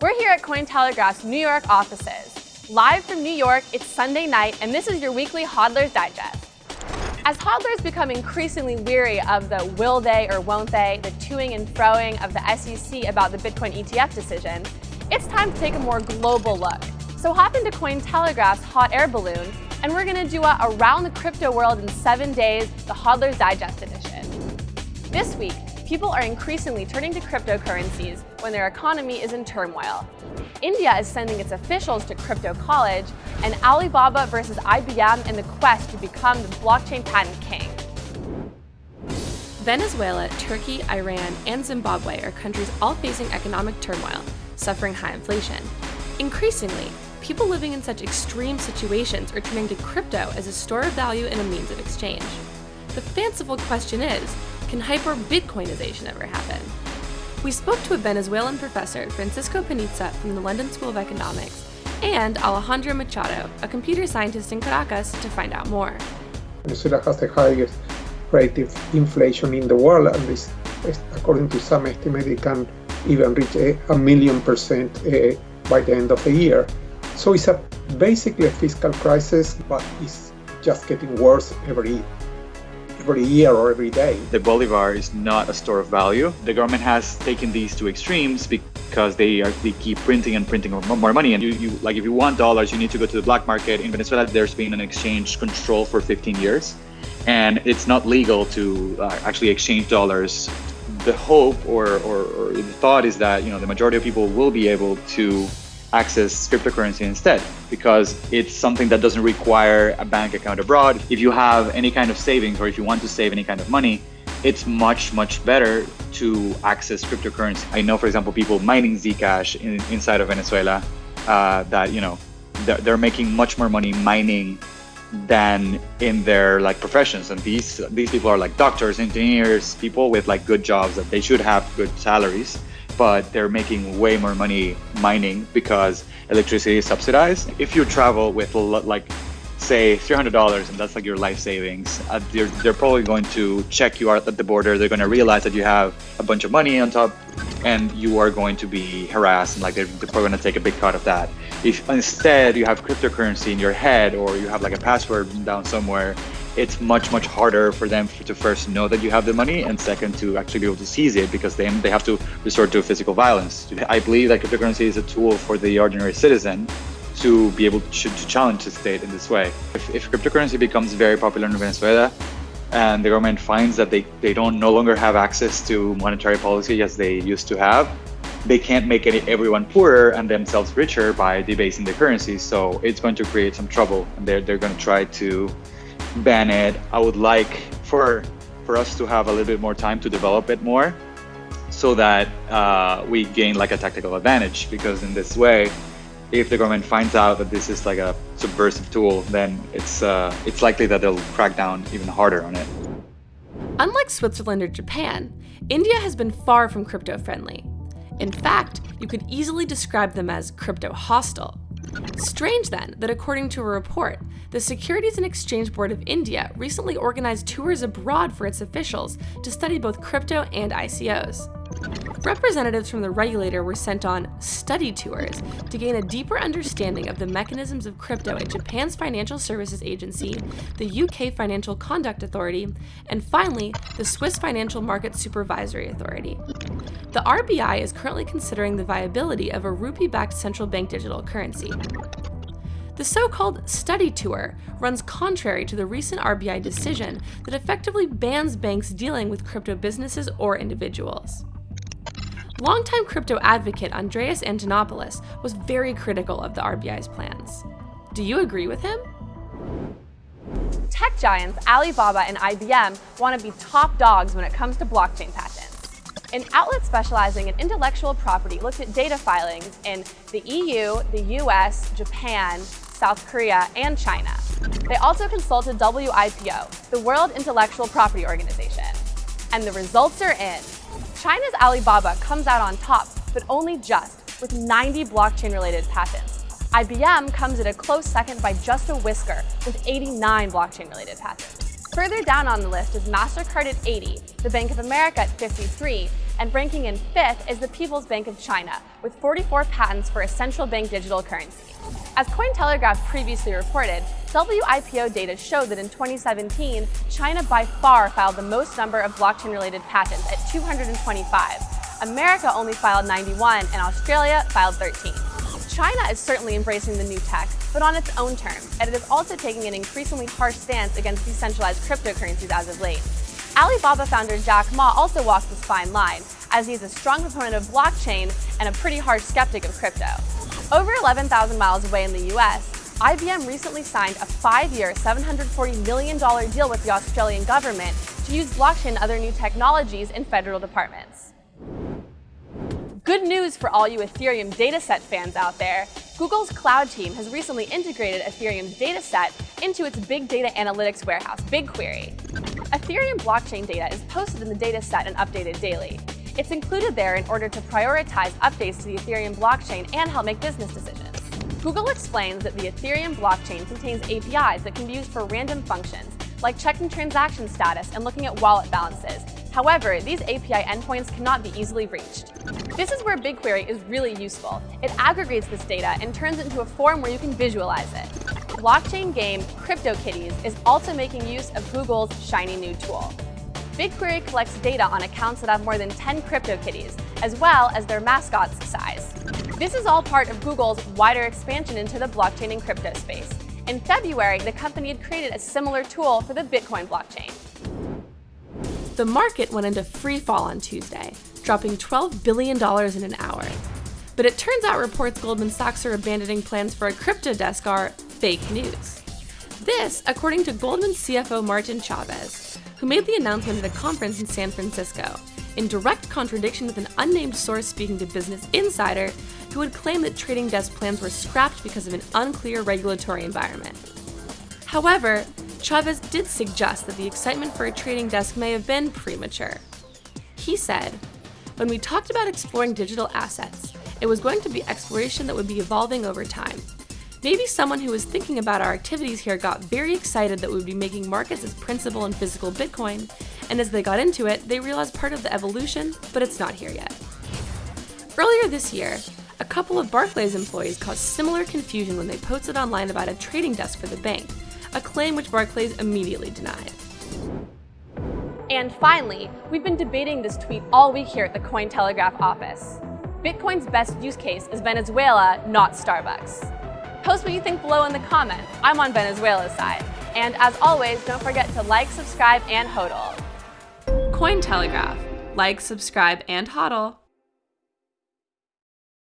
We're here at Cointelegraph's New York offices. Live from New York, it's Sunday night, and this is your weekly Hodler's Digest. As hodlers become increasingly weary of the will they or won't they, the toing and froing of the SEC about the Bitcoin ETF decision, it's time to take a more global look. So hop into Cointelegraph's hot air balloon, and we're gonna do a Around the Crypto World in seven days, the Hodler's Digest edition. This week, people are increasingly turning to cryptocurrencies when their economy is in turmoil. India is sending its officials to crypto college, and Alibaba versus IBM in the quest to become the blockchain patent king. Venezuela, Turkey, Iran, and Zimbabwe are countries all facing economic turmoil, suffering high inflation. Increasingly, people living in such extreme situations are turning to crypto as a store of value and a means of exchange. The fanciful question is, can hyper-Bitcoinization ever happen? We spoke to a Venezuelan professor, Francisco Panizza from the London School of Economics, and Alejandro Machado, a computer scientist in Caracas, to find out more. Venezuela has the highest rate of inflation in the world, and this, according to some estimates, it can even reach a, a million percent uh, by the end of the year. So it's a, basically a fiscal crisis, but it's just getting worse every every year or every day. The bolivar is not a store of value. The government has taken these to extremes because they are they keep printing and printing more money. And you, you like if you want dollars, you need to go to the black market. In Venezuela, there's been an exchange control for 15 years, and it's not legal to uh, actually exchange dollars. The hope or, or, or the thought is that you know the majority of people will be able to access cryptocurrency instead because it's something that doesn't require a bank account abroad. If you have any kind of savings or if you want to save any kind of money, it's much, much better to access cryptocurrency. I know, for example, people mining Zcash in, inside of Venezuela uh, that, you know, they're, they're making much more money mining than in their like professions and these these people are like doctors engineers people with like good jobs that they should have good salaries but they're making way more money mining because electricity is subsidized. If you travel with like say $300 and that's like your life savings, uh, they're, they're probably going to check you out at the border. They're going to realize that you have a bunch of money on top and you are going to be harassed and like they're, they're probably going to take a big cut of that. If instead you have cryptocurrency in your head or you have like a password down somewhere it's much much harder for them to first know that you have the money and second to actually be able to seize it because then they have to resort to physical violence. I believe that cryptocurrency is a tool for the ordinary citizen to be able to, to challenge the state in this way. If, if cryptocurrency becomes very popular in Venezuela and the government finds that they, they don't no longer have access to monetary policy as they used to have, they can't make any, everyone poorer and themselves richer by debasing the currency. So it's going to create some trouble and they're, they're going to try to ban. I would like for for us to have a little bit more time to develop it more so that uh, we gain like a tactical advantage because in this way if the government finds out that this is like a subversive tool then it's uh, it's likely that they'll crack down even harder on it. Unlike Switzerland or Japan, India has been far from crypto friendly. In fact, you could easily describe them as crypto hostile. Strange then that according to a report, the Securities and Exchange Board of India recently organized tours abroad for its officials to study both crypto and ICOs. Representatives from the regulator were sent on study tours to gain a deeper understanding of the mechanisms of crypto at Japan's Financial Services Agency, the UK Financial Conduct Authority, and finally, the Swiss Financial Market Supervisory Authority. The RBI is currently considering the viability of a rupee-backed central bank digital currency. The so-called study tour runs contrary to the recent RBI decision that effectively bans banks dealing with crypto businesses or individuals. Longtime crypto advocate Andreas Antonopoulos was very critical of the RBI's plans. Do you agree with him? Tech giants Alibaba and IBM want to be top dogs when it comes to blockchain patents. An outlet specializing in intellectual property looked at data filings in the EU, the US, Japan, South Korea, and China. They also consulted WIPO, the World Intellectual Property Organization. And the results are in. China's Alibaba comes out on top, but only just, with 90 blockchain-related patents. IBM comes at a close second by just a whisker, with 89 blockchain-related patents. Further down on the list is MasterCard at 80, the Bank of America at 53, And ranking in fifth is the People's Bank of China, with 44 patents for a central bank digital currency. As Cointelegraph previously reported, WIPO data showed that in 2017, China by far filed the most number of blockchain-related patents at 225. America only filed 91, and Australia filed 13. China is certainly embracing the new tech, but on its own terms, and it is also taking an increasingly harsh stance against decentralized cryptocurrencies as of late. Alibaba founder Jack Ma also walks this fine line, as he is a strong proponent of blockchain and a pretty harsh skeptic of crypto. Over 11,000 miles away in the US, IBM recently signed a five-year, $740 million deal with the Australian government to use blockchain and other new technologies in federal departments. Good news for all you Ethereum dataset fans out there. Google's cloud team has recently integrated Ethereum's dataset into its big data analytics warehouse, BigQuery. Ethereum blockchain data is posted in the dataset and updated daily. It's included there in order to prioritize updates to the Ethereum blockchain and help make business decisions. Google explains that the Ethereum blockchain contains APIs that can be used for random functions, like checking transaction status and looking at wallet balances, However, these API endpoints cannot be easily reached. This is where BigQuery is really useful. It aggregates this data and turns it into a form where you can visualize it. Blockchain game CryptoKitties is also making use of Google's shiny new tool. BigQuery collects data on accounts that have more than 10 CryptoKitties, as well as their mascot's size. This is all part of Google's wider expansion into the blockchain and crypto space. In February, the company had created a similar tool for the Bitcoin blockchain. The market went into free fall on Tuesday, dropping $12 billion in an hour. But it turns out reports Goldman Sachs are abandoning plans for a crypto desk are fake news. This, according to Goldman CFO Martin Chavez, who made the announcement at a conference in San Francisco, in direct contradiction with an unnamed source speaking to Business Insider, who had claimed that trading desk plans were scrapped because of an unclear regulatory environment. However, Chavez did suggest that the excitement for a trading desk may have been premature. He said, When we talked about exploring digital assets, it was going to be exploration that would be evolving over time. Maybe someone who was thinking about our activities here got very excited that we would be making markets as principal and physical Bitcoin, and as they got into it, they realized part of the evolution, but it's not here yet. Earlier this year, a couple of Barclays employees caused similar confusion when they posted online about a trading desk for the bank, a claim which Barclays immediately denied. And finally, we've been debating this tweet all week here at the Cointelegraph office. Bitcoin's best use case is Venezuela, not Starbucks. Post what you think below in the comments. I'm on Venezuela's side. And as always, don't forget to like, subscribe, and hodl. Cointelegraph. Like, subscribe, and hodl.